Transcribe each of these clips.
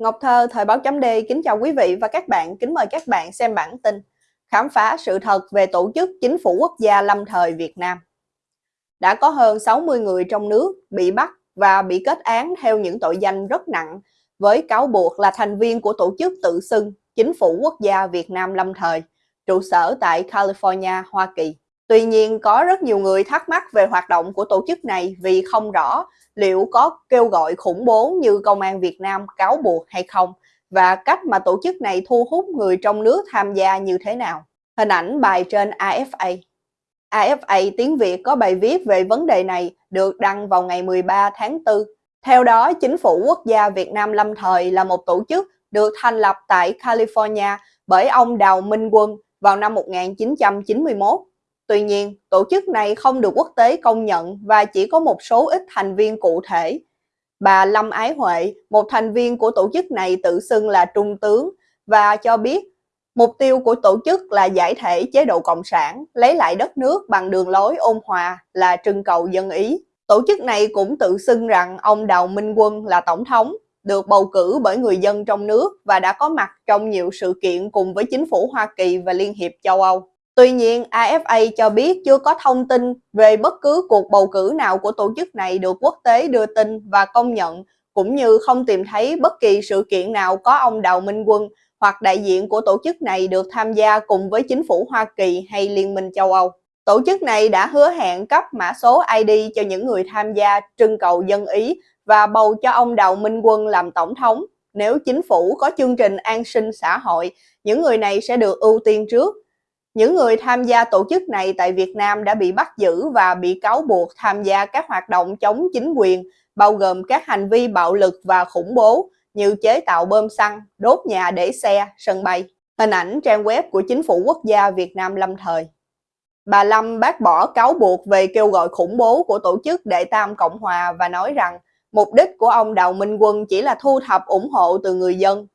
Ngọc Thơ, Thời báo chấm D kính chào quý vị và các bạn, kính mời các bạn xem bản tin Khám phá sự thật về tổ chức chính phủ quốc gia lâm thời Việt Nam Đã có hơn 60 người trong nước bị bắt và bị kết án theo những tội danh rất nặng với cáo buộc là thành viên của tổ chức tự xưng Chính phủ Quốc gia Việt Nam lâm thời, trụ sở tại California, Hoa Kỳ. Tuy nhiên, có rất nhiều người thắc mắc về hoạt động của tổ chức này vì không rõ liệu có kêu gọi khủng bố như Công an Việt Nam cáo buộc hay không và cách mà tổ chức này thu hút người trong nước tham gia như thế nào. Hình ảnh bài trên AFA. AFA tiếng Việt có bài viết về vấn đề này được đăng vào ngày 13 tháng 4. Theo đó, Chính phủ Quốc gia Việt Nam lâm thời là một tổ chức được thành lập tại California bởi ông Đào Minh Quân vào năm 1991 Tuy nhiên, tổ chức này không được quốc tế công nhận và chỉ có một số ít thành viên cụ thể. Bà Lâm Ái Huệ, một thành viên của tổ chức này tự xưng là trung tướng và cho biết mục tiêu của tổ chức là giải thể chế độ Cộng sản, lấy lại đất nước bằng đường lối ôn hòa là trưng cầu dân Ý. Tổ chức này cũng tự xưng rằng ông Đào Minh Quân là tổng thống, được bầu cử bởi người dân trong nước và đã có mặt trong nhiều sự kiện cùng với chính phủ Hoa Kỳ và Liên hiệp châu Âu. Tuy nhiên, AFA cho biết chưa có thông tin về bất cứ cuộc bầu cử nào của tổ chức này được quốc tế đưa tin và công nhận, cũng như không tìm thấy bất kỳ sự kiện nào có ông Đào Minh Quân hoặc đại diện của tổ chức này được tham gia cùng với chính phủ Hoa Kỳ hay Liên minh châu Âu. Tổ chức này đã hứa hẹn cấp mã số ID cho những người tham gia trưng cầu dân Ý và bầu cho ông Đào Minh Quân làm tổng thống. Nếu chính phủ có chương trình an sinh xã hội, những người này sẽ được ưu tiên trước những người tham gia tổ chức này tại Việt Nam đã bị bắt giữ và bị cáo buộc tham gia các hoạt động chống chính quyền, bao gồm các hành vi bạo lực và khủng bố như chế tạo bơm xăng, đốt nhà để xe, sân bay. Hình ảnh trang web của Chính phủ Quốc gia Việt Nam lâm thời. Bà Lâm bác bỏ cáo buộc về kêu gọi khủng bố của tổ chức Đệ Tam Cộng Hòa và nói rằng mục đích của ông Đào Minh Quân chỉ là thu thập ủng hộ từ người dân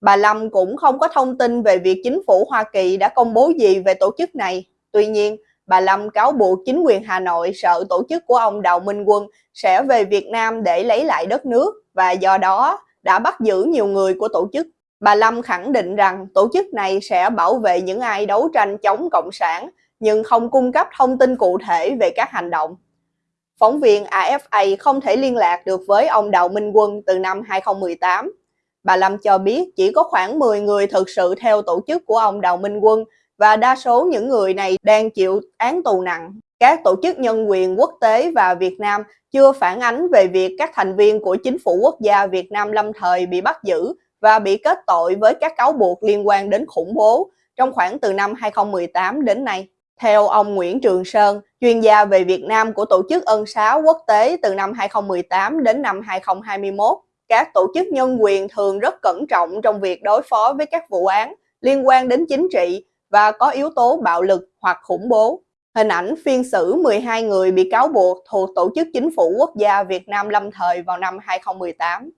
Bà Lâm cũng không có thông tin về việc chính phủ Hoa Kỳ đã công bố gì về tổ chức này. Tuy nhiên, bà Lâm cáo buộc chính quyền Hà Nội sợ tổ chức của ông Đào Minh Quân sẽ về Việt Nam để lấy lại đất nước và do đó đã bắt giữ nhiều người của tổ chức. Bà Lâm khẳng định rằng tổ chức này sẽ bảo vệ những ai đấu tranh chống Cộng sản nhưng không cung cấp thông tin cụ thể về các hành động. Phóng viên AFA không thể liên lạc được với ông Đào Minh Quân từ năm 2018 Bà Lâm cho biết chỉ có khoảng 10 người thực sự theo tổ chức của ông Đào Minh Quân và đa số những người này đang chịu án tù nặng. Các tổ chức nhân quyền quốc tế và Việt Nam chưa phản ánh về việc các thành viên của chính phủ quốc gia Việt Nam lâm thời bị bắt giữ và bị kết tội với các cáo buộc liên quan đến khủng bố trong khoảng từ năm 2018 đến nay. Theo ông Nguyễn Trường Sơn, chuyên gia về Việt Nam của Tổ chức Ân xá Quốc tế từ năm 2018 đến năm 2021, các tổ chức nhân quyền thường rất cẩn trọng trong việc đối phó với các vụ án liên quan đến chính trị và có yếu tố bạo lực hoặc khủng bố. Hình ảnh phiên xử 12 người bị cáo buộc thuộc Tổ chức Chính phủ Quốc gia Việt Nam lâm thời vào năm 2018.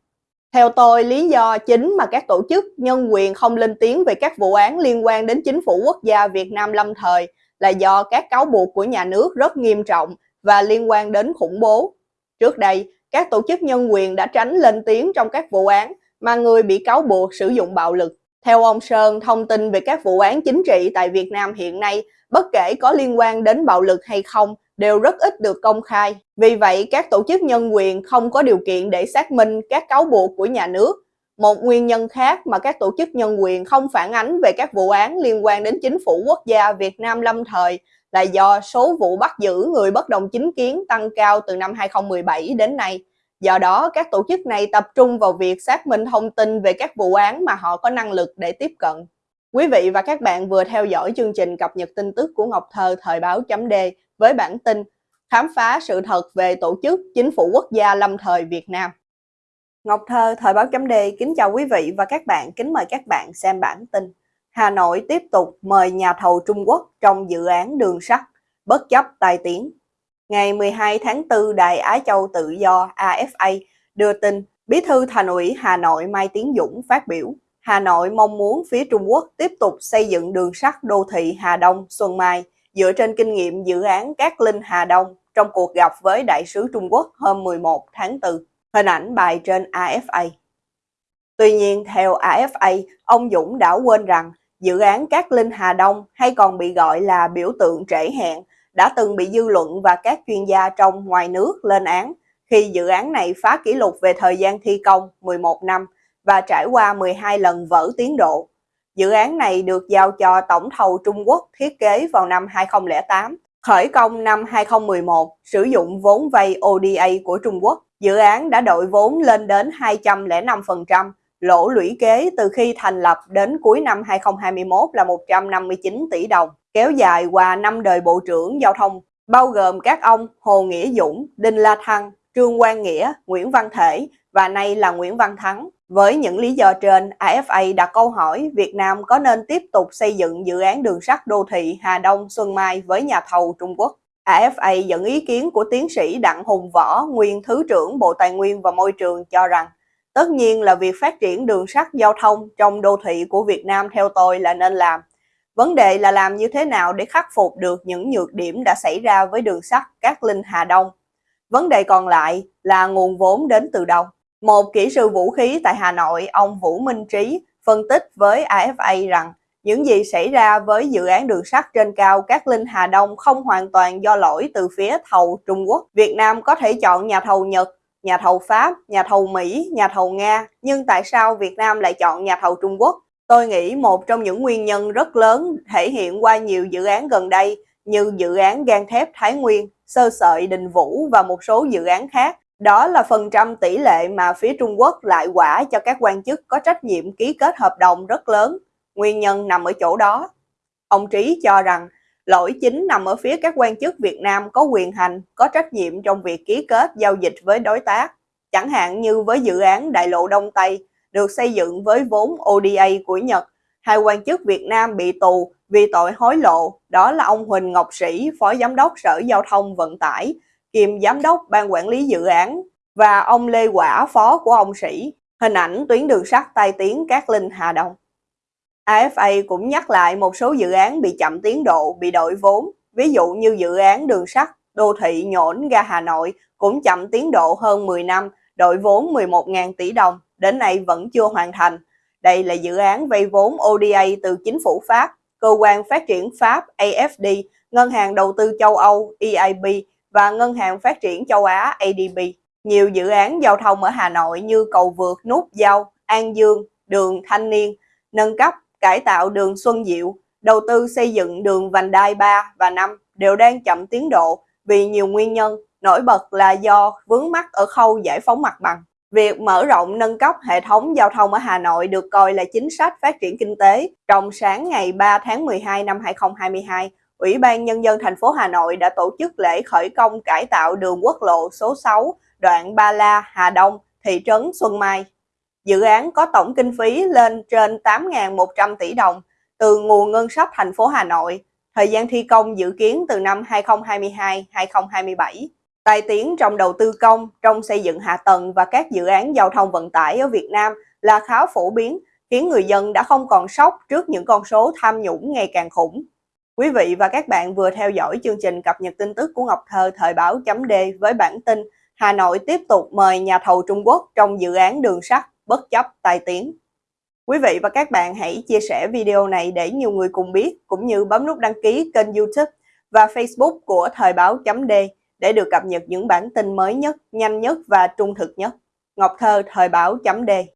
Theo tôi, lý do chính mà các tổ chức nhân quyền không lên tiếng về các vụ án liên quan đến Chính phủ Quốc gia Việt Nam lâm thời là do các cáo buộc của nhà nước rất nghiêm trọng và liên quan đến khủng bố. Trước đây, các tổ chức nhân quyền đã tránh lên tiếng trong các vụ án mà người bị cáo buộc sử dụng bạo lực. Theo ông Sơn, thông tin về các vụ án chính trị tại Việt Nam hiện nay, bất kể có liên quan đến bạo lực hay không, đều rất ít được công khai. Vì vậy, các tổ chức nhân quyền không có điều kiện để xác minh các cáo buộc của nhà nước. Một nguyên nhân khác mà các tổ chức nhân quyền không phản ánh về các vụ án liên quan đến chính phủ quốc gia Việt Nam lâm thời là do số vụ bắt giữ người bất đồng chính kiến tăng cao từ năm 2017 đến nay. Do đó, các tổ chức này tập trung vào việc xác minh thông tin về các vụ án mà họ có năng lực để tiếp cận. Quý vị và các bạn vừa theo dõi chương trình cập nhật tin tức của Ngọc Thơ thời báo chấm D với bản tin khám phá sự thật về tổ chức chính phủ quốc gia lâm thời Việt Nam. Ngọc Thơ thời báo chấm D kính chào quý vị và các bạn, kính mời các bạn xem bản tin. Hà Nội tiếp tục mời nhà thầu Trung Quốc trong dự án đường sắt, bất chấp tai tiếng. Ngày 12 tháng 4, Đài Á Châu Tự Do AFA đưa tin Bí thư Thành ủy Hà Nội Mai Tiến Dũng phát biểu Hà Nội mong muốn phía Trung Quốc tiếp tục xây dựng đường sắt đô thị Hà Đông Xuân Mai dựa trên kinh nghiệm dự án Cát Linh Hà Đông trong cuộc gặp với đại sứ Trung Quốc hôm 11 tháng 4. Hình ảnh bài trên AFA. Tuy nhiên, theo AFA, ông Dũng đã quên rằng dự án Cát Linh Hà Đông hay còn bị gọi là biểu tượng trễ hẹn đã từng bị dư luận và các chuyên gia trong ngoài nước lên án khi dự án này phá kỷ lục về thời gian thi công 11 năm và trải qua 12 lần vỡ tiến độ. Dự án này được giao cho tổng thầu Trung Quốc thiết kế vào năm 2008, khởi công năm 2011, sử dụng vốn vay ODA của Trung Quốc. Dự án đã đội vốn lên đến 205%, lỗ lũy kế từ khi thành lập đến cuối năm 2021 là 159 tỷ đồng, kéo dài qua năm đời Bộ trưởng Giao thông, bao gồm các ông Hồ Nghĩa Dũng, Đinh La Thăng, Trương Quang Nghĩa, Nguyễn Văn Thể và nay là Nguyễn Văn Thắng. Với những lý do trên, AFA đặt câu hỏi Việt Nam có nên tiếp tục xây dựng dự án đường sắt đô thị Hà Đông Xuân Mai với nhà thầu Trung Quốc. AFA dẫn ý kiến của tiến sĩ Đặng Hùng Võ, nguyên Thứ trưởng Bộ Tài nguyên và Môi trường cho rằng Tất nhiên là việc phát triển đường sắt giao thông trong đô thị của Việt Nam theo tôi là nên làm. Vấn đề là làm như thế nào để khắc phục được những nhược điểm đã xảy ra với đường sắt Cát Linh Hà Đông. Vấn đề còn lại là nguồn vốn đến từ đâu. Một kỹ sư vũ khí tại Hà Nội, ông Vũ Minh Trí, phân tích với AFA rằng những gì xảy ra với dự án đường sắt trên cao Cát Linh Hà Đông không hoàn toàn do lỗi từ phía thầu Trung Quốc. Việt Nam có thể chọn nhà thầu Nhật, nhà thầu Pháp, nhà thầu Mỹ, nhà thầu Nga, nhưng tại sao Việt Nam lại chọn nhà thầu Trung Quốc? Tôi nghĩ một trong những nguyên nhân rất lớn thể hiện qua nhiều dự án gần đây như dự án gan thép Thái Nguyên, sơ sợi Đình Vũ và một số dự án khác đó là phần trăm tỷ lệ mà phía Trung Quốc lại quả cho các quan chức có trách nhiệm ký kết hợp đồng rất lớn. Nguyên nhân nằm ở chỗ đó. Ông Trí cho rằng lỗi chính nằm ở phía các quan chức Việt Nam có quyền hành, có trách nhiệm trong việc ký kết giao dịch với đối tác. Chẳng hạn như với dự án Đại lộ Đông Tây được xây dựng với vốn ODA của Nhật, hai quan chức Việt Nam bị tù vì tội hối lộ, đó là ông Huỳnh Ngọc Sĩ, Phó Giám đốc Sở Giao thông Vận tải kiêm giám đốc ban quản lý dự án và ông Lê Quả phó của ông Sĩ. Hình ảnh tuyến đường sắt tai tiếng Cát Linh Hà Đông. AFA cũng nhắc lại một số dự án bị chậm tiến độ, bị đổi vốn. Ví dụ như dự án đường sắt đô thị nhổn ga Hà Nội cũng chậm tiến độ hơn 10 năm, đội vốn 11.000 tỷ đồng, đến nay vẫn chưa hoàn thành. Đây là dự án vay vốn ODA từ chính phủ Pháp, cơ quan phát triển Pháp AFD, Ngân hàng Đầu tư châu Âu EIB và Ngân hàng Phát triển châu Á ADB. Nhiều dự án giao thông ở Hà Nội như cầu vượt Nút Giao, An Dương, đường Thanh Niên, nâng cấp, cải tạo đường Xuân Diệu, đầu tư xây dựng đường vành đai 3 và 5 đều đang chậm tiến độ vì nhiều nguyên nhân, nổi bật là do vướng mắc ở khâu giải phóng mặt bằng. Việc mở rộng nâng cấp hệ thống giao thông ở Hà Nội được coi là chính sách phát triển kinh tế. Trong sáng ngày 3 tháng 12 năm 2022, Ủy ban Nhân dân thành phố Hà Nội đã tổ chức lễ khởi công cải tạo đường quốc lộ số 6 đoạn Ba La, Hà Đông, thị trấn Xuân Mai. Dự án có tổng kinh phí lên trên 8.100 tỷ đồng từ nguồn ngân sách thành phố Hà Nội. Thời gian thi công dự kiến từ năm 2022-2027. tài tiến trong đầu tư công, trong xây dựng hạ tầng và các dự án giao thông vận tải ở Việt Nam là khá phổ biến, khiến người dân đã không còn sốc trước những con số tham nhũng ngày càng khủng. Quý vị và các bạn vừa theo dõi chương trình cập nhật tin tức của Ngọc Thơ thời báo chấm D với bản tin Hà Nội tiếp tục mời nhà thầu Trung Quốc trong dự án đường sắt bất chấp tai tiếng. Quý vị và các bạn hãy chia sẻ video này để nhiều người cùng biết cũng như bấm nút đăng ký kênh YouTube và Facebook của thời báo chấm D để được cập nhật những bản tin mới nhất, nhanh nhất và trung thực nhất. Ngọc Thơ thời báo chấm D